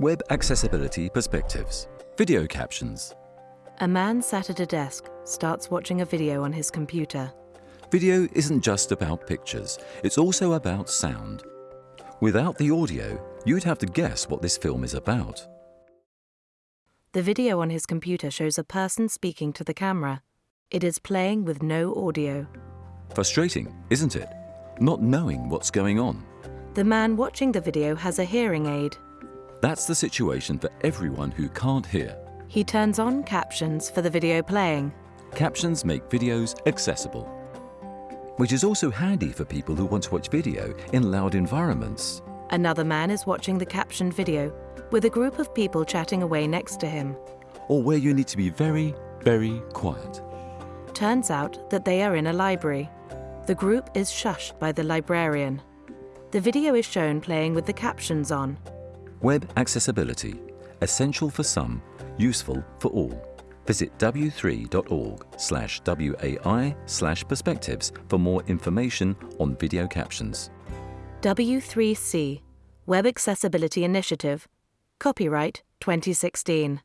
Web Accessibility Perspectives. Video captions. A man sat at a desk starts watching a video on his computer. Video isn't just about pictures, it's also about sound. Without the audio, you'd have to guess what this film is about. The video on his computer shows a person speaking to the camera. It is playing with no audio. Frustrating, isn't it? Not knowing what's going on. The man watching the video has a hearing aid. That's the situation for everyone who can't hear. He turns on captions for the video playing. Captions make videos accessible. Which is also handy for people who want to watch video in loud environments. Another man is watching the captioned video with a group of people chatting away next to him. Or where you need to be very, very quiet. Turns out that they are in a library. The group is shushed by the librarian. The video is shown playing with the captions on. Web accessibility. Essential for some, useful for all. Visit w3.org slash WAI slash perspectives for more information on video captions. W3C, Web Accessibility Initiative, copyright 2016.